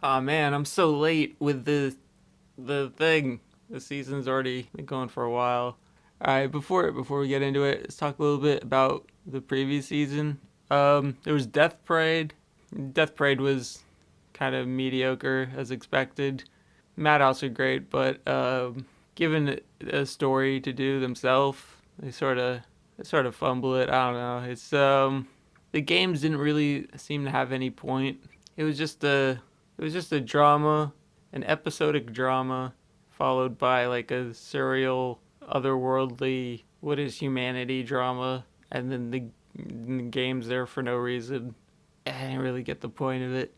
Oh man, I'm so late with the the thing. The season's already been going for a while. All right, before before we get into it, let's talk a little bit about the previous season. Um, there was Death Parade. Death Parade was kind of mediocre as expected. Madhouse are great, but um, given a story to do themselves, they sort of they sort of fumble it. I don't know. It's um the games didn't really seem to have any point. It was just a it was just a drama, an episodic drama, followed by like a serial, otherworldly, what is humanity drama, and then the, the game's there for no reason. I didn't really get the point of it.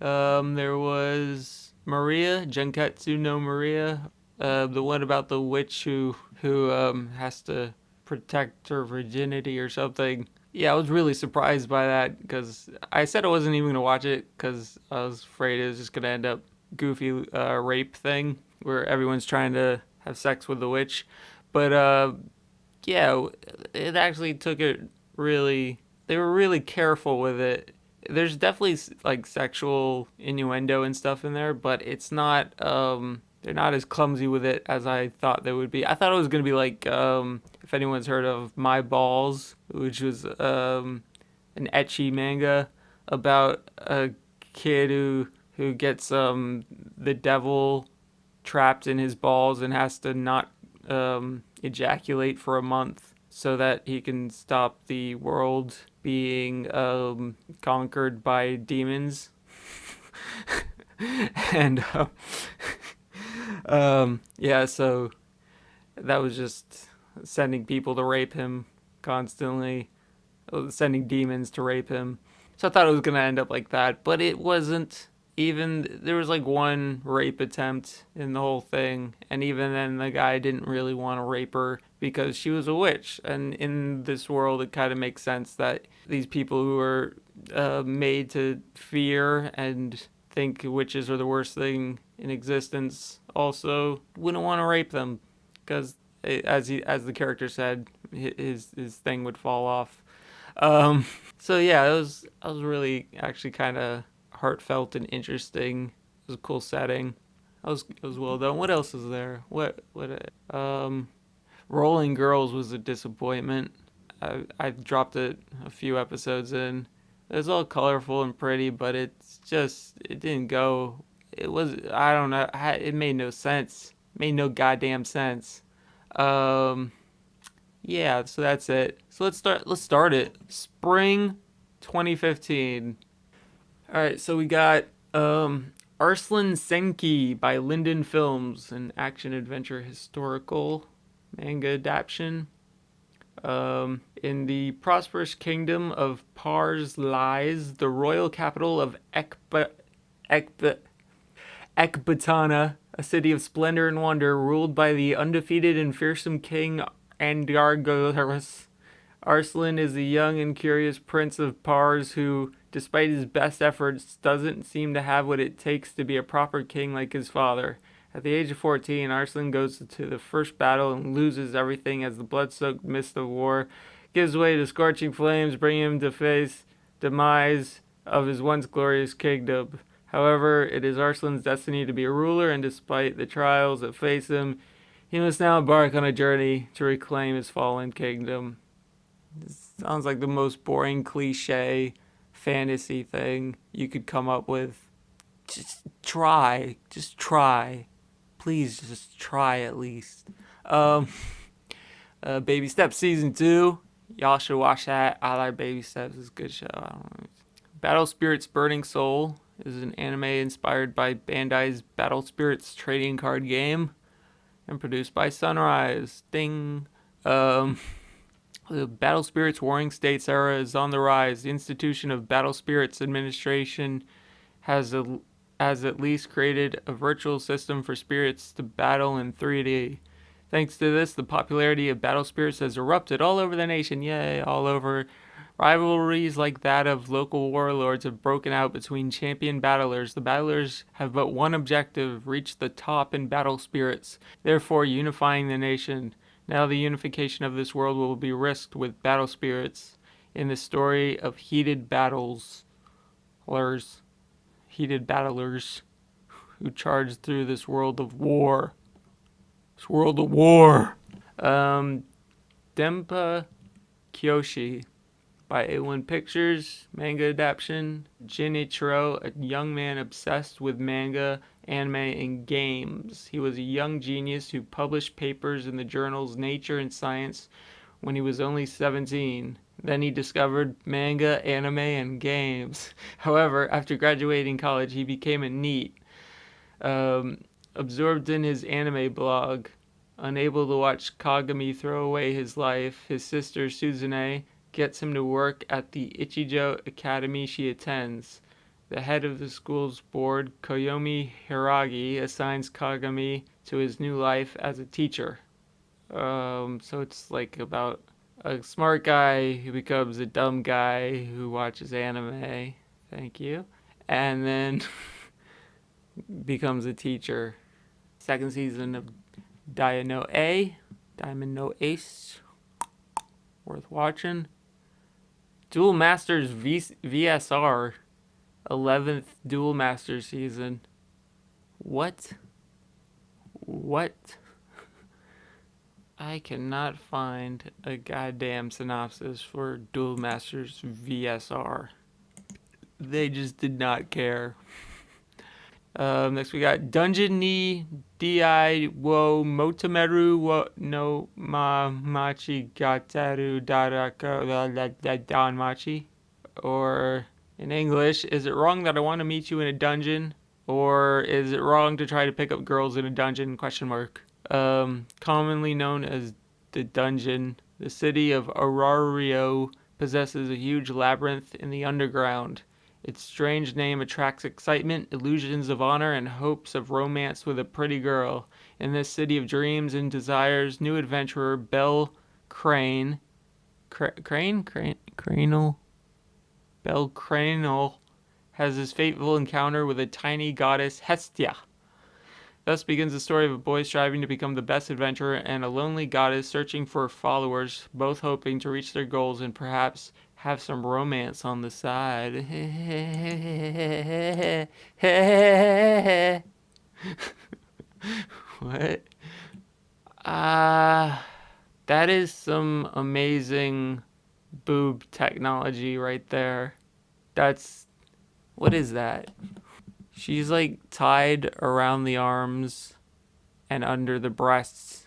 Um, there was Maria, Junketsu no Maria, uh, the one about the witch who who um, has to protect her virginity or something. Yeah, I was really surprised by that because I said I wasn't even gonna watch it because I was afraid it was just gonna end up goofy uh, rape thing where everyone's trying to have sex with the witch. But uh, yeah, it actually took it really. They were really careful with it. There's definitely like sexual innuendo and stuff in there, but it's not. Um, they're not as clumsy with it as I thought they would be. I thought it was gonna be like um, if anyone's heard of My Balls, which was um, an ecchi manga about a kid who who gets um, the devil trapped in his balls and has to not um, ejaculate for a month so that he can stop the world being um, conquered by demons. and uh, um, yeah, so that was just sending people to rape him constantly, uh, sending demons to rape him. So I thought it was gonna end up like that, but it wasn't. Even there was like one rape attempt in the whole thing, and even then the guy didn't really want to rape her because she was a witch. And in this world, it kind of makes sense that these people who are uh, made to fear and think witches are the worst thing in existence also wouldn't want to rape them because as he as the character said his his thing would fall off. Um, so yeah it was i was really actually kind of heartfelt and interesting. It was a cool setting. It was it was well done. What else is there? What what um rolling girls was a disappointment. I i dropped it a few episodes in. It was all colorful and pretty but it's just it didn't go it was I don't know it made no sense made no goddamn sense. Um yeah so that's it. So let's start let's start it. Spring 2015 all right so we got um Arslan Senki by Liden Films an action adventure historical manga adaptation um, in the prosperous kingdom of Pars lies the royal capital of Ekba, Ekba, Ekbatana, a city of splendor and wonder, ruled by the undefeated and fearsome king Andargothos. Arslan is a young and curious prince of Pars who, despite his best efforts, doesn't seem to have what it takes to be a proper king like his father. At the age of 14, Arslan goes to the first battle and loses everything as the blood-soaked mist of war gives way to scorching flames, bringing him to face demise of his once glorious kingdom. However, it is Arslan's destiny to be a ruler, and despite the trials that face him, he must now embark on a journey to reclaim his fallen kingdom. This sounds like the most boring cliche fantasy thing you could come up with. Just try. Just try. Please just try at least. Um, uh, Baby Steps Season 2. Y'all should watch that. I like Baby Steps. It's a good show. Battle Spirits Burning Soul is an anime inspired by Bandai's Battle Spirits trading card game and produced by Sunrise. Ding. Um, the Battle Spirits Warring States era is on the rise. The institution of Battle Spirits Administration has a, has at least created a virtual system for spirits to battle in 3D. Thanks to this, the popularity of Battle Spirits has erupted all over the nation. Yay, all over Rivalries like that of local warlords have broken out between champion battlers. The battlers have but one objective, reach the top in battle spirits, therefore unifying the nation. Now the unification of this world will be risked with battle spirits in the story of heated battles. heated battlers who charged through this world of war. This world of war. Um, Denpa Kyoshi by A1 Pictures, manga adaptation. Junichiro, a young man obsessed with manga, anime, and games. He was a young genius who published papers in the journals Nature and Science when he was only 17. Then he discovered manga, anime, and games. However, after graduating college, he became a NEET. Um, absorbed in his anime blog, unable to watch Kagami throw away his life, his sister Suzune gets him to work at the Ichijo Academy she attends. The head of the school's board, Koyomi Hiragi, assigns Kagami to his new life as a teacher. Um, so it's like about a smart guy who becomes a dumb guy who watches anime. Thank you. And then becomes a teacher. Second season of Diamond no A, Diamond no Ace. Worth watching. Duel Masters v- VSR, 11th Duel Master season. What? What? I cannot find a goddamn synopsis for Duel Masters VSR. They just did not care. Um, next we got Dungeon ni Di wo Motomeru wo no ma machi gataru darako dan machi. Or in English, is it wrong that I want to meet you in a dungeon? Or is it wrong to try to pick up girls in a dungeon? Question mark. Um, commonly known as the dungeon, the city of Arario possesses a huge labyrinth in the underground. Its strange name attracts excitement, illusions of honor, and hopes of romance with a pretty girl. In this city of dreams and desires, new adventurer Bell Crane, Cra- Crane, Crane, Cranel, Bell Cranel, has his fateful encounter with a tiny goddess Hestia. Thus begins the story of a boy striving to become the best adventurer and a lonely goddess searching for followers, both hoping to reach their goals and perhaps have some romance on the side. what? Ah, uh, that is some amazing boob technology right there. That's what is that? She's like tied around the arms and under the breasts.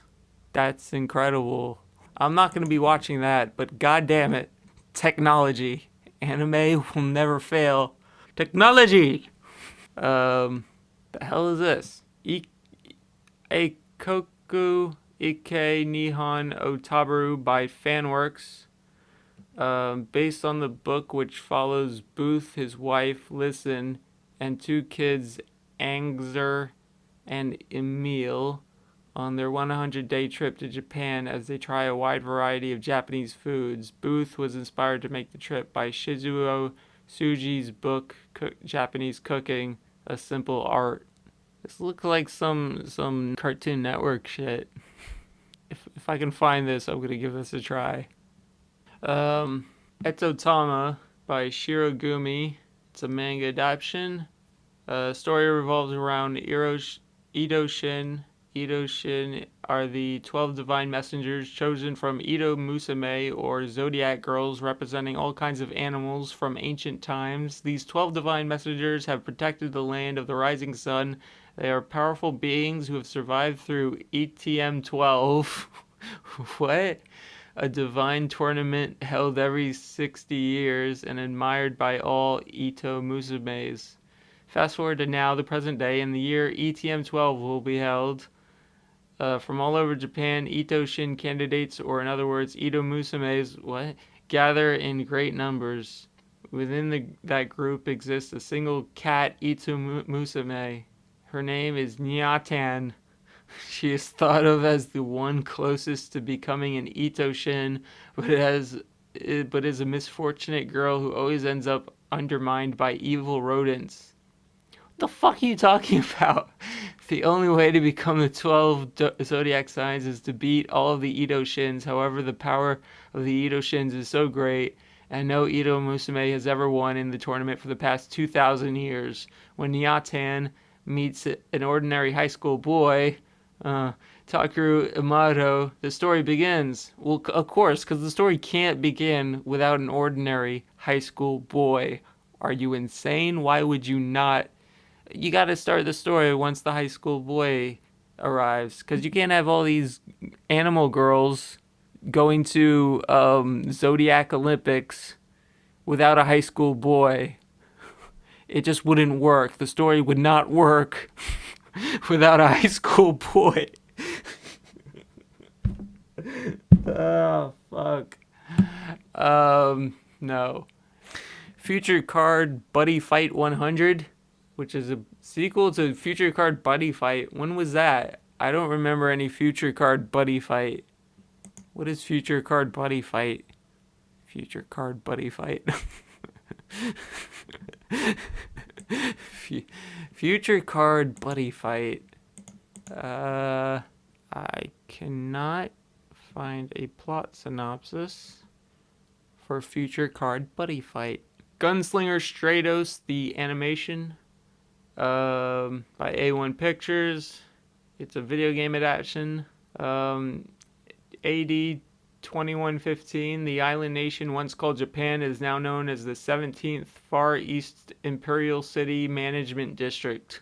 That's incredible. I'm not going to be watching that, but god damn it technology. Anime will never fail. Technology! Um, the hell is this? Eikoku Ike Nihon Otabaru by Fanworks. Um, based on the book which follows Booth, his wife, Listen, and two kids, Angzer and Emil on their 100 day trip to Japan as they try a wide variety of Japanese foods. Booth was inspired to make the trip by Shizuo Tsuji's book Cook, Japanese Cooking, A Simple Art. This looks like some some Cartoon Network shit. If if I can find this, I'm gonna give this a try. Um, Etotama by Shirogumi. It's a manga adaptation. Uh, story revolves around Eros, Ito Shin Edo Shin are the 12 divine messengers chosen from Edo Musume or zodiac girls representing all kinds of animals from ancient times. These 12 divine messengers have protected the land of the rising sun. They are powerful beings who have survived through ETM 12. what? A divine tournament held every 60 years and admired by all Ito Musumes. Fast forward to now, the present day, and the year ETM 12 will be held uh, from all over Japan, Ito Shin candidates, or in other words, Ito Musumes, what gather in great numbers. Within the, that group exists a single cat, Ito Musume. Her name is Nyatan. She is thought of as the one closest to becoming an Ito Shin, but has but is a misfortunate girl who always ends up undermined by evil rodents. The fuck are you talking about? The only way to become the 12 zodiac signs is to beat all of the Edo shins. However, the power of the Edo shins is so great and no Edo Musume has ever won in the tournament for the past 2,000 years. When Nyatan meets an ordinary high school boy, uh, Takeru Imado, the story begins. Well, of course, because the story can't begin without an ordinary high school boy. Are you insane? Why would you not? You got to start the story once the high school boy arrives, because you can't have all these animal girls going to um, Zodiac Olympics without a high school boy. It just wouldn't work. The story would not work without a high school boy. oh, fuck. Um, no. Future Card Buddy Fight 100, which is a sequel to Future Card Buddy Fight. When was that? I don't remember any Future Card Buddy Fight. What is Future Card Buddy Fight? Future Card Buddy Fight. Future Card Buddy Fight. Uh, I cannot find a plot synopsis for Future Card Buddy Fight. Gunslinger Stratos, the animation um, by A1 Pictures. It's a video game adaptation. Um, AD 2115, the island nation once called Japan is now known as the 17th Far East Imperial City Management District.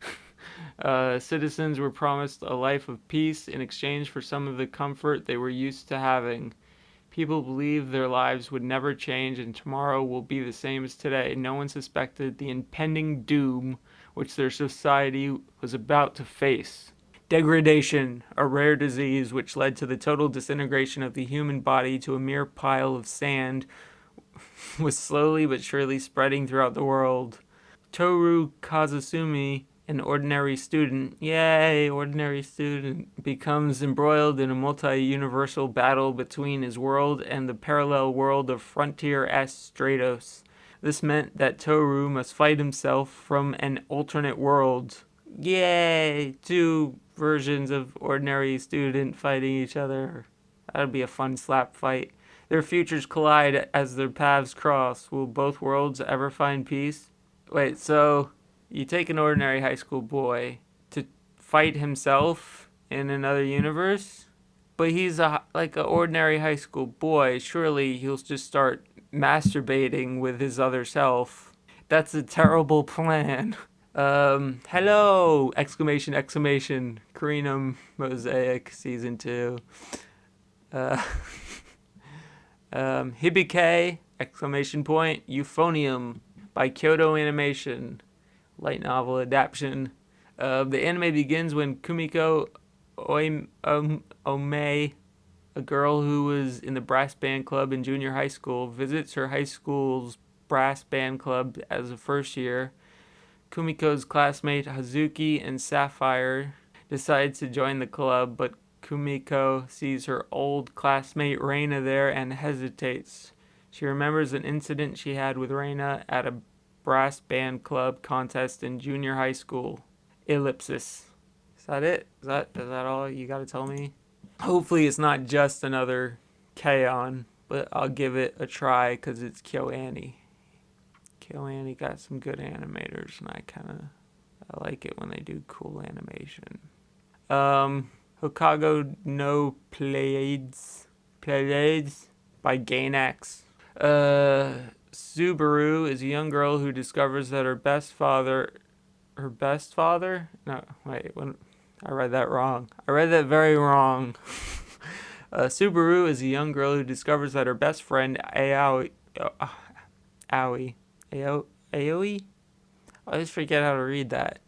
uh, citizens were promised a life of peace in exchange for some of the comfort they were used to having. People believed their lives would never change and tomorrow will be the same as today. No one suspected the impending doom which their society was about to face. Degradation, a rare disease which led to the total disintegration of the human body to a mere pile of sand, was slowly but surely spreading throughout the world. Toru Kazusumi, an ordinary student, yay, ordinary student, becomes embroiled in a multi-universal battle between his world and the parallel world of Frontier S Stratos. This meant that Toru must fight himself from an alternate world. Yay! Two versions of ordinary student fighting each other. That'd be a fun slap fight. Their futures collide as their paths cross. Will both worlds ever find peace? Wait, so you take an ordinary high school boy to fight himself in another universe? But he's a like an ordinary high school boy. Surely he'll just start masturbating with his other self. That's a terrible plan. Um, hello! Exclamation, exclamation. Carinum Mosaic Season 2. Uh, um, Hibike! Exclamation point. Euphonium by Kyoto Animation. Light novel adaptation. Uh, the anime begins when Kumiko Oime, um, Ome, a girl who was in the brass band club in junior high school, visits her high school's brass band club as a first year Kumiko's classmate Hazuki and Sapphire decide to join the club, but Kumiko sees her old classmate Reina there and hesitates. She remembers an incident she had with Reina at a brass band club contest in junior high school. Ellipsis. Is that it? Is that is that all you gotta tell me? Hopefully it's not just another K-On, but I'll give it a try because it's KyoAni. KyoAni got some good animators, and I kind of I like it when they do cool animation. Um, Hokago no Pleiades, Pleiades by Gainax. Uh, Subaru is a young girl who discovers that her best father, her best father? No, wait, when I read that wrong. I read that very wrong. uh, Subaru is a young girl who discovers that her best friend Aoi, uh, Aoi Ao Aoi? I always forget how to read that.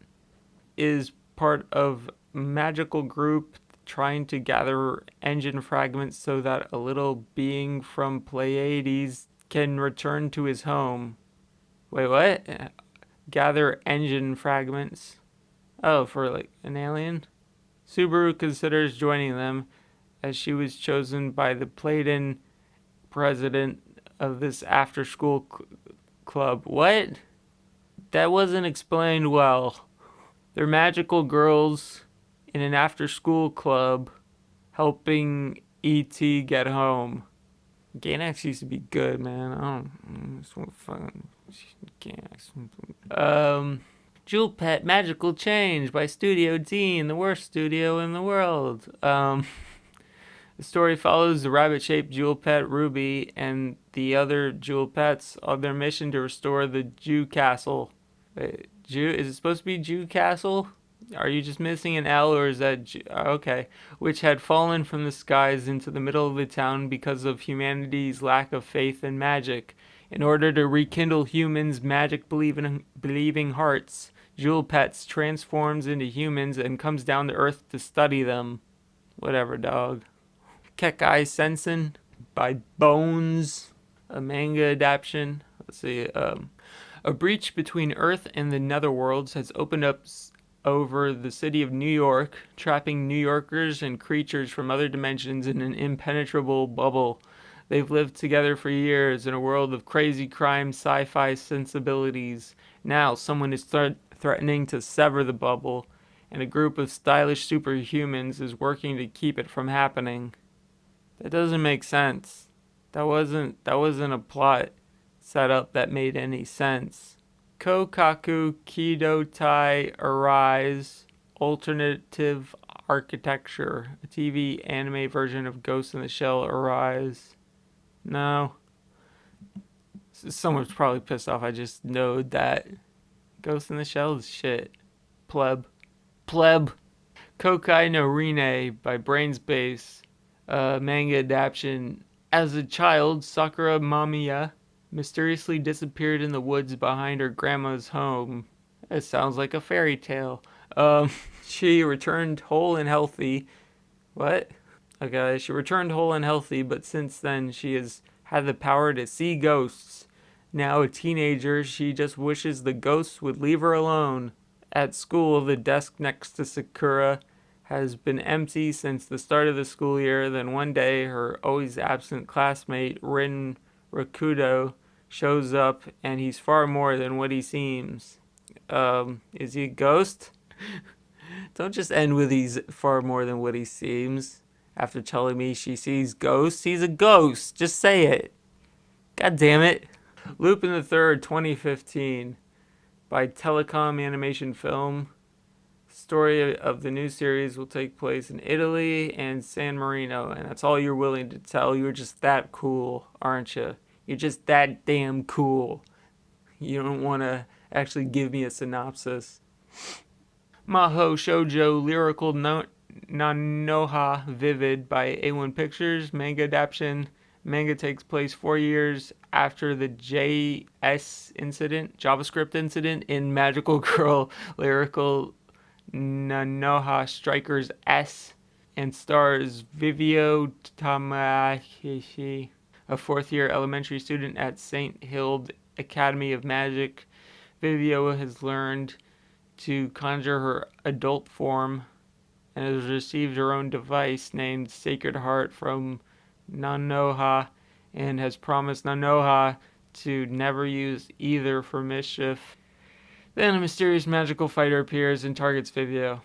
Is part of magical group trying to gather engine fragments so that a little being from Pleiades can return to his home. Wait, what? Gather engine fragments. Oh, for like an alien? Subaru considers joining them as she was chosen by the Pleiadian president of this after school club. What? That wasn't explained well. They're magical girls in an after school club helping E.T. get home. Gainax used to be good, man. I don't. I just want fucking Gainax. Um, Jewel Pet Magical Change by Studio Deen, the worst studio in the world. Um, the story follows the rabbit-shaped Jewel Pet Ruby and the other Jewel Pets on their mission to restore the Jew Castle. Wait, Jew? Is it supposed to be Jew Castle? Are you just missing an L or is that Jew? okay? Which had fallen from the skies into the middle of the town because of humanity's lack of faith in magic. In order to rekindle humans' magic believing believing hearts, Jewel Pets transforms into humans and comes down to Earth to study them. Whatever, dog. Kekkai Sensen by Bones, a manga adaptation. Let's see. Um, a breach between Earth and the Netherworlds has opened up over the city of New York, trapping New Yorkers and creatures from other dimensions in an impenetrable bubble. They've lived together for years in a world of crazy crime sci fi sensibilities. Now, someone is th- threatening to sever the bubble, and a group of stylish superhumans is working to keep it from happening. That doesn't make sense. That wasn't that wasn't a plot setup that made any sense. Kokaku Kido Tai Arise Alternative Architecture, a TV anime version of Ghost in the Shell Arise. No. Someone's probably pissed off. I just know that Ghost in the Shell is shit. Pleb. Pleb. Kyoukai no Rinne by Brain's Base, uh, manga adaptation. As a child, Sakura Mamiya mysteriously disappeared in the woods behind her grandma's home. It sounds like a fairy tale. Um, she returned whole and healthy. What? Okay, she returned whole and healthy, but since then she has had the power to see ghosts. Now a teenager, she just wishes the ghosts would leave her alone. At school, the desk next to Sakura has been empty since the start of the school year. Then one day, her always absent classmate, Rin Rokudo, shows up and he's far more than what he seems. Um, is he a ghost? Don't just end with he's far more than what he seems. After telling me she sees ghosts, he's a ghost. Just say it. God damn it. Lupin the Third, 2015, by Telecom Animation Film. Story of the new series will take place in Italy and San Marino, and that's all you're willing to tell. You're just that cool, aren't you? You're just that damn cool. You don't want to actually give me a synopsis. Maho Shoujo Lyrical no- Nanoha Vivid by A1 Pictures, manga adaptation. Manga takes place four years after the JS incident, JavaScript incident in Magical Girl Lyrical Nanoha Strikers S and stars Vivio Takamachi a fourth year elementary student at St. Hild Academy of Magic. Vivio has learned to conjure her adult form and has received her own device named Sacred Heart from Nanoha and has promised Nanoha to never use either for mischief. Then a mysterious magical fighter appears and targets Vivio.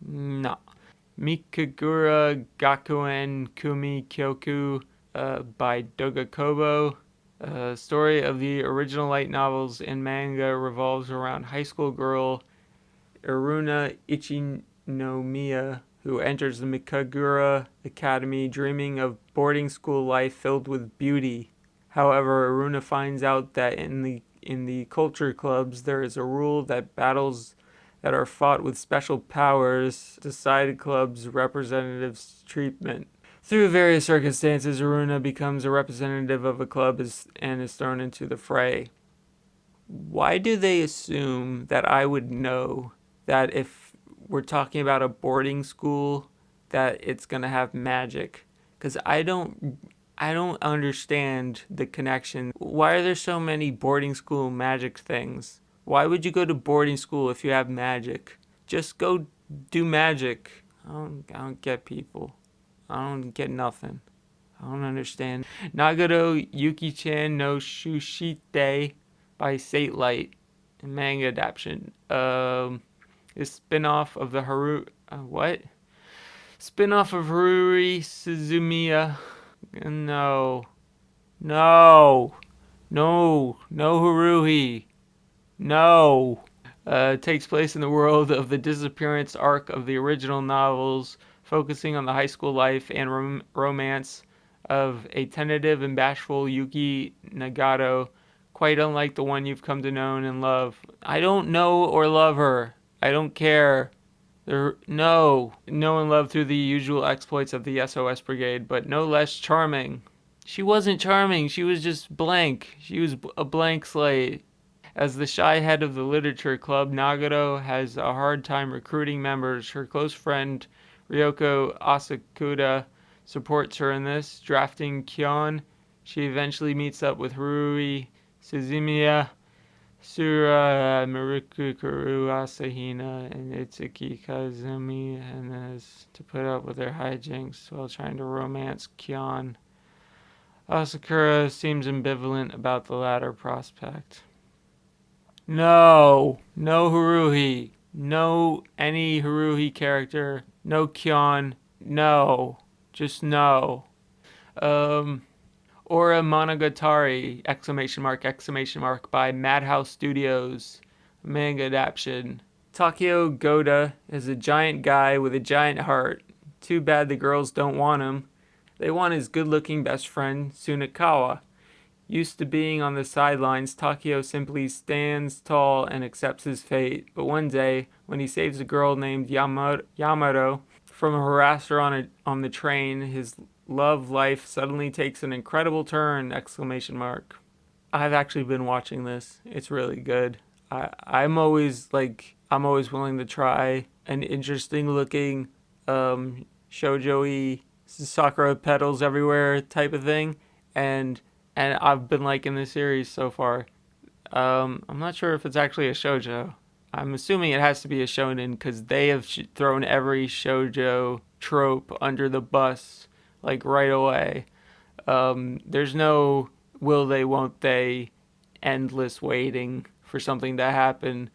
No. Mikagura Gakuen Kumi Kyoku uh, by Doga Kobo. Uh, story of the original light novels and manga revolves around high school girl Iruna Ichinomiya, who enters the Mikagura Academy dreaming of boarding school life filled with beauty. However, Iruna finds out that in the in the culture clubs there is a rule that battles that are fought with special powers decide clubs representatives treatment. Through various circumstances, Aruna becomes a representative of a club and is thrown into the fray. Why do they assume that I would know that if we're talking about a boarding school that it's going to have magic? Cuz I don't I don't understand the connection. Why are there so many boarding school magic things? Why would you go to boarding school if you have magic? Just go do magic. I don't, I don't get people. I don't get nothing. I don't understand. Nagato Yuki-chan no Shushite by Satelight, manga adaptation. Um, is spin-off of the Haru... Uh, what? Spin-off of Ruri Suzumiya. no. No. No. No Haruhi. No. Uh, takes place in the world of the disappearance arc of the original novels, focusing on the high school life and rom- romance of a tentative and bashful Yuki Nagato, quite unlike the one you've come to know and love. I don't know or love her. I don't care. There, no, know and love through the usual exploits of the SOS Brigade, but no less charming. She wasn't charming. She was just blank. She was a blank slate. As the shy head of the literature club, Nagato has a hard time recruiting members. Her close friend Ryoko Asakura supports her in this, drafting Kyon. She eventually meets up with Haruhi Suzumiya, Sura Marukuru Asahina, and Itsuki Koizumi, and is to put up with their hijinks while trying to romance Kyon. Asakura seems ambivalent about the latter prospect. No, no Haruhi, no any Haruhi character, no Kyon, no, just no. Um, Ore Monogatari! Exclamation mark! Exclamation mark! By Madhouse Studios, manga adaptation. Takeo Goda is a giant guy with a giant heart. Too bad the girls don't want him. They want his good-looking best friend Sunakawa. Used to being on the sidelines, Takeo simply stands tall and accepts his fate. But one day, when he saves a girl named Yamato from a harasser on, a, on the train, his love life suddenly takes an incredible turn! Exclamation mark. I've actually been watching this. It's really good. I I'm always like I'm always willing to try an interesting looking um shoujo Sakura petals everywhere type of thing and and I've been liking the series so far. Um, I'm not sure if it's actually a shojo. I'm assuming it has to be a shonen because they have sh- thrown every shojo trope under the bus like right away. Um, there's no will they, won't they, endless waiting for something to happen.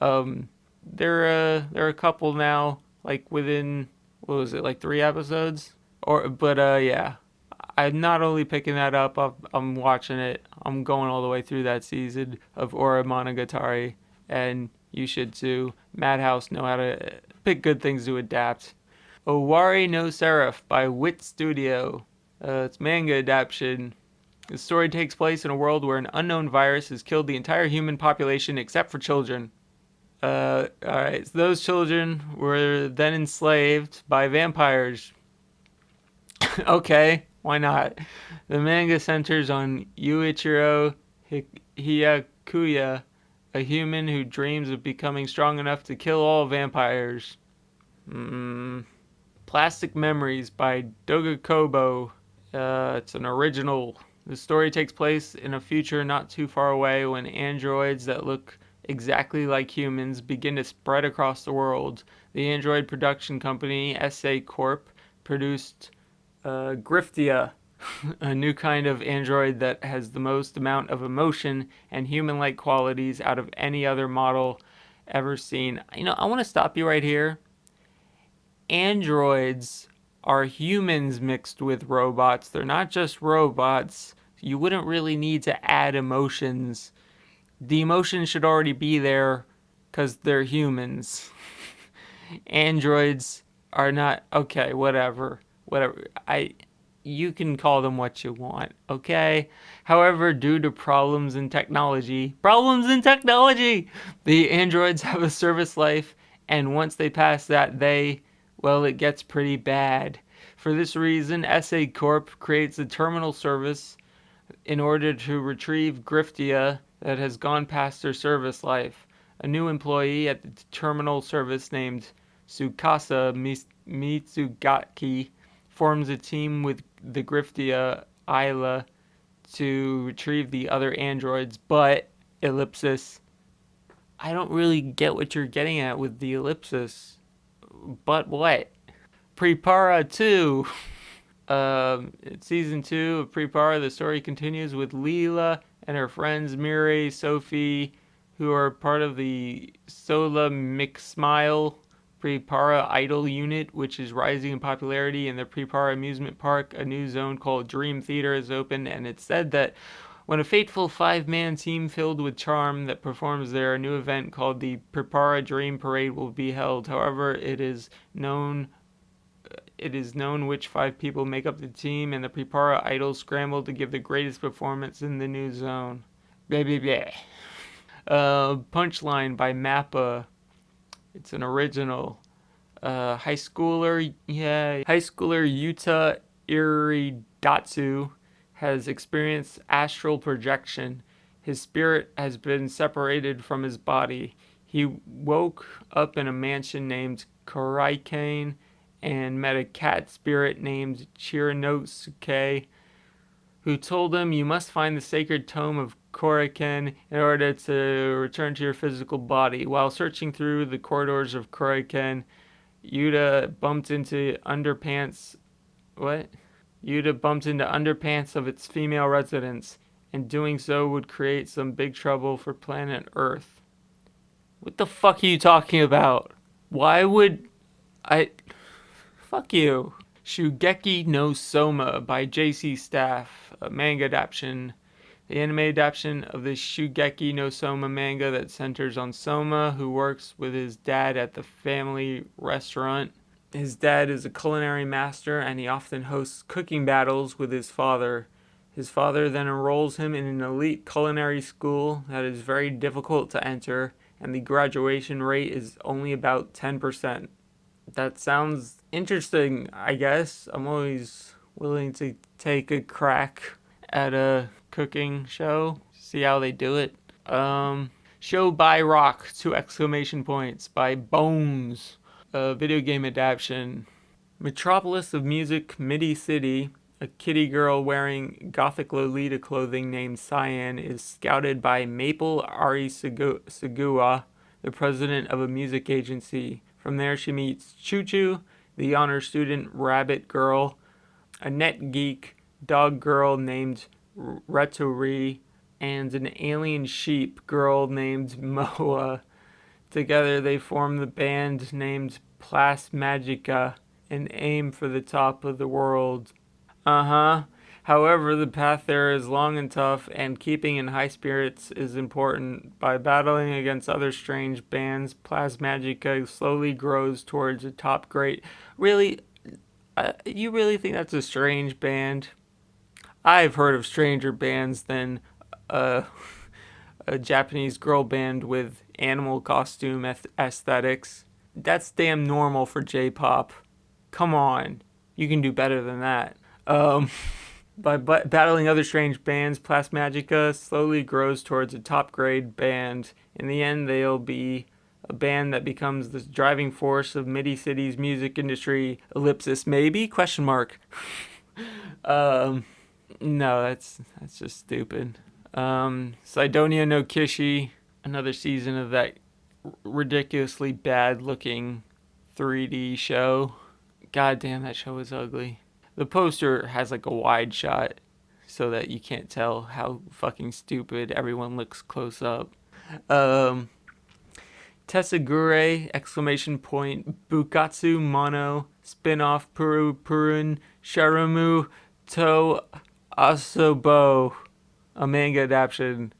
Um, there, uh, there are a couple now, like within what was it, like three episodes, or but uh, yeah, I'm not only picking that up, I'm watching it. I'm going all the way through that season of Ore Monogatari, and you should too. Madhouse know how to pick good things to adapt. Owari no Seraph by Wit Studio. Uh, it's manga adaptation. The story takes place in a world where an unknown virus has killed the entire human population except for children. Uh, alright, so those children were then enslaved by vampires. okay, why not? The manga centers on Yuichiro Hyakuya, a human who dreams of becoming strong enough to kill all vampires. Mm. Plastic Memories by Doga Kobo. Uh, it's an original. The story takes place in a future not too far away when androids that look exactly like humans begin to spread across the world. The android production company, SA Corp, produced uh, Giftia, a new kind of android that has the most amount of emotion and human like qualities out of any other model ever seen. You know, I want to stop you right here androids are humans mixed with robots. They're not just robots. You wouldn't really need to add emotions. The emotions should already be there because they're humans. Androids are not okay, whatever. Whatever. I you can call them what you want, okay? However, due to problems in technology, problems in technology, the androids have a service life and once they pass that, they well, it gets pretty bad. For this reason, SA Corp creates a terminal service in order to retrieve Giftia that has gone past their service life. A new employee at the terminal service named Tsukasa Mizugaki forms a team with the Giftia Isla to retrieve the other androids, but ellipsis. I don't really get what you're getting at with the ellipsis but what? PriPara 2. Um, season 2 of PriPara, the story continues with Leela and her friends Miri, Sophie, who are part of the Sola McSmile PriPara Idol unit, which is rising in popularity in the PriPara amusement park. A new zone called Dream Theater is open, and it's said that when a fateful five-man team filled with charm that performs there, a new event called the PriPara Dream Parade will be held. However, it is known it is known which five people make up the team, and the PriPara Idols scramble to give the greatest performance in the new zone. Blah. Uh, Punchline by Mappa. It's an original. Uh, high schooler, yeah, high schooler Yuta Iridatsu has experienced astral projection. His spirit has been separated from his body. He woke up in a mansion named Koraikane and met a cat spirit named Chirinosuke who told him you must find the sacred tome of Koraikane in order to return to your physical body. While searching through the corridors of Koraikane, Yuta bumped into underpants. What? Yuta bumped into underpants of its female residents, and doing so would create some big trouble for planet Earth. What the fuck are you talking about? Why would I. Fuck you. Shokugeki no Soma by JC Staff, a manga adaptation. The anime adaptation of the Shokugeki no Soma manga that centers on Soma, who works with his dad at the family restaurant. His dad is a culinary master and he often hosts cooking battles with his father. His father then enrolls him in an elite culinary school that is very difficult to enter, and the graduation rate is only about 10% that sounds interesting, I guess. I'm always willing to take a crack at a cooking show, see how they do it. Um, show by Rock, two exclamation points, by Bones, a video game adaptation. Metropolis of Music, Midi City, a kitty girl wearing gothic Lolita clothing named Cyan is scouted by Maple Ari Segua, the president of a music agency from there, she meets Choo Choo, the honor student rabbit girl, a net geek dog girl named Retori, and an alien sheep girl named Moa. Together, they form the band named Plasmagica and aim for the top of the world. Uh huh. However, the path there is long and tough, and keeping in high spirits is important. By battling against other strange bands, Plasmagica slowly grows towards a top great. Really, uh, you really think that's a strange band? I've heard of stranger bands than a Japanese girl band with animal costume aesthetics. That's damn normal for J-pop. Come on, you can do better than that. Um... By battling other strange bands, Plasmagica slowly grows towards a top grade band. In the end, they'll be a band that becomes the driving force of Midi City's music industry. Ellipsis, maybe? Question mark. um, no, that's that's just stupid. Um, Sidonia no Kishi, another season of that ridiculously bad looking 3D show. God damn, that show was ugly. The poster has like a wide shot so that you can't tell how fucking stupid everyone looks close up. Um, Tessagure, exclamation point, Bukatsu Mono, spin-off Puru Purun, Sharamu To Asobo, a manga adaptation.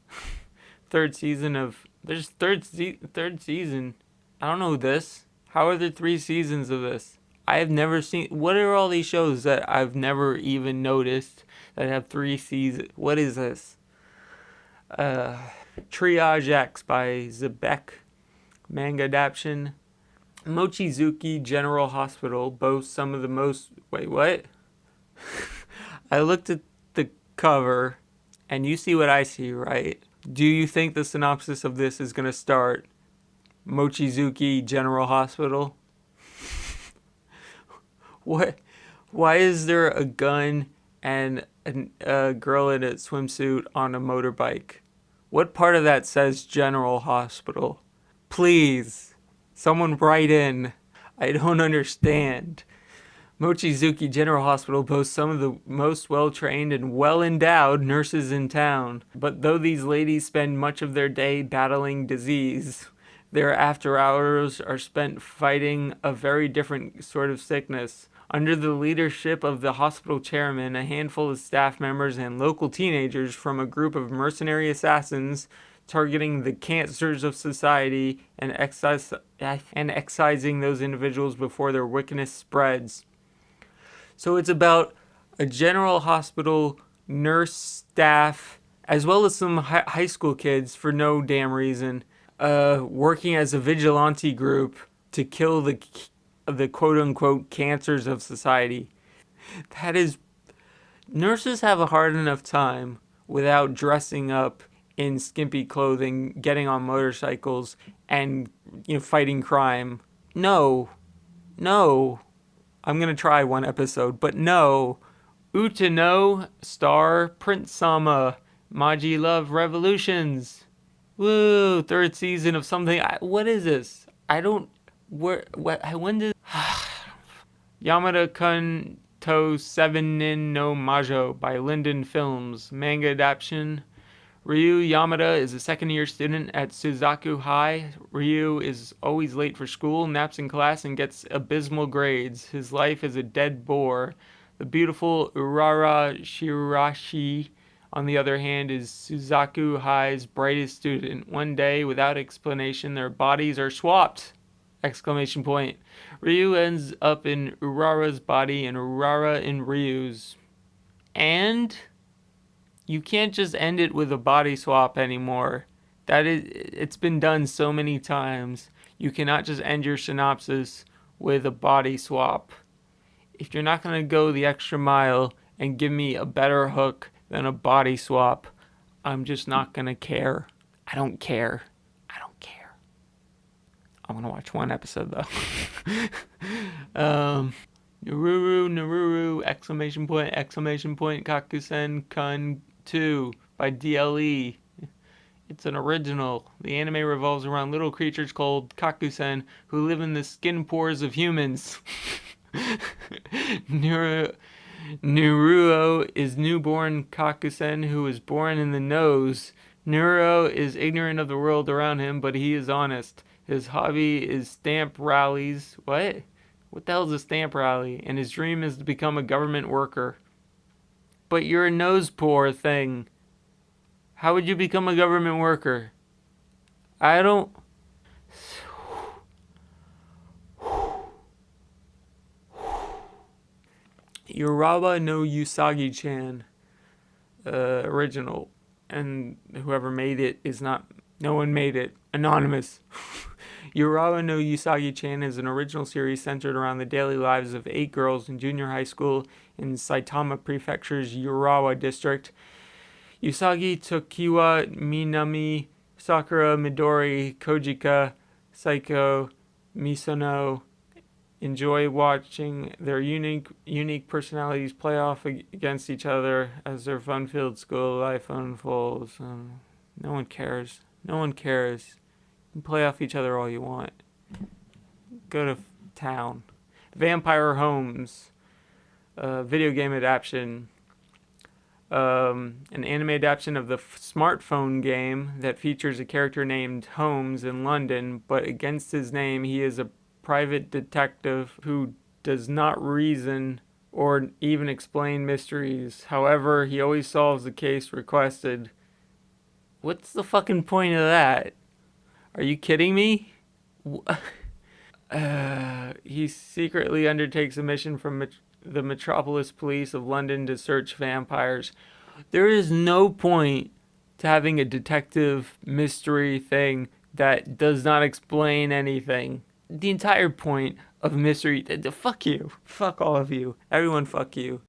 third season of, there's third, third season. I don't know this. How are there three seasons of this? I have never seen. What are all these shows that I've never even noticed that have three seasons? What is this? Uh, Triage X by Xebec, manga adaptation. Mochizuki General Hospital boasts some of the most. Wait, what? I looked at cover, and you see what I see, right? Do you think the synopsis of this is going to start Mochizuki General Hospital? what? Why is there a gun and a, a girl in a swimsuit on a motorbike? What part of that says General Hospital? Please, someone write in. I don't understand. Mochizuki General Hospital boasts some of the most well-trained and well-endowed nurses in town. But though these ladies spend much of their day battling disease, Their after hours are spent fighting a very different sort of sickness. Under the leadership of the hospital chairman, a handful of staff members, and local teenagers from a group of mercenary assassins targeting the cancers of society and, and excising those individuals before their wickedness spreads. So it's about a general hospital, nurse staff, as well as some high school kids for no damn reason, uh, working as a vigilante group to kill the the quote unquote cancers of society. That is, nurses have a hard enough time without dressing up in skimpy clothing, getting on motorcycles, and you know fighting crime. No, no. I'm gonna try one episode, but no. Utano star Prince Sama Maji Love Revolutions. Woo! Third season of something. I, what is this? I don't. Where? What? When did? Yamada Kun to Seven Nin no Majo by Liden Films. Manga adaptation. Ryu Yamada is a second year student at Suzaku High. Ryu is always late for school, naps in class, and gets abysmal grades. His life is a dead bore. The beautiful Urara Shiraishi on the other hand, is Suzaku High's brightest student. One day, without explanation, their bodies are swapped! Exclamation point. Ryu ends up in Urara's body and Urara in Ryu's. And you can't just end it with a body swap anymore. That is it's been done so many times. You cannot just end your synopsis with a body swap. If you're not going to go the extra mile and give me a better hook than a body swap, I'm just not going to care. I don't care. I don't care. I want to watch one episode though. um, Naruru, Naruru, exclamation point, exclamation point, Kakusen Kun 2 by DLE. It's an original. The anime revolves around little creatures called Kakusen who live in the skin pores of humans. Nuru, Nuruo is newborn Kakusen who is born in the nose. Nuro is ignorant of the world around him, but he is honest. His hobby is stamp rallies. What? What the hell is a stamp rally? And his dream is to become a government worker. But you're a nose poor thing. How would you become a government worker? I don't... Urawa no Usagi-chan uh, original, and whoever made it is not. No one made it. Anonymous. Urawa no Usagi-chan is an original series centered around the daily lives of eight girls in junior high school in Saitama Prefecture's Urawa district. Usagi, Tokiwa, Minami, Sakura, Midori, Kojika, Saiko, Misono, enjoy watching their unique unique personalities play off against each other as their fun-filled school life unfolds. Um, no one cares. No one cares. Play off each other all you want. Go to town. Vampire Holmes, uh, video game adaptation. Um, an anime adaptation of the smartphone game that features a character named Holmes in London, but against his name, he is a private detective who does not reason or even explain mysteries. However, he always solves the case requested. What's the fucking point of that? Are you kidding me? Uh, he secretly undertakes a mission from Met the Metropolis Police of London to search vampires. There is no point to having a detective mystery thing that does not explain anything the entire point of mystery. Fuck you. Fuck all of you. Everyone, fuck you.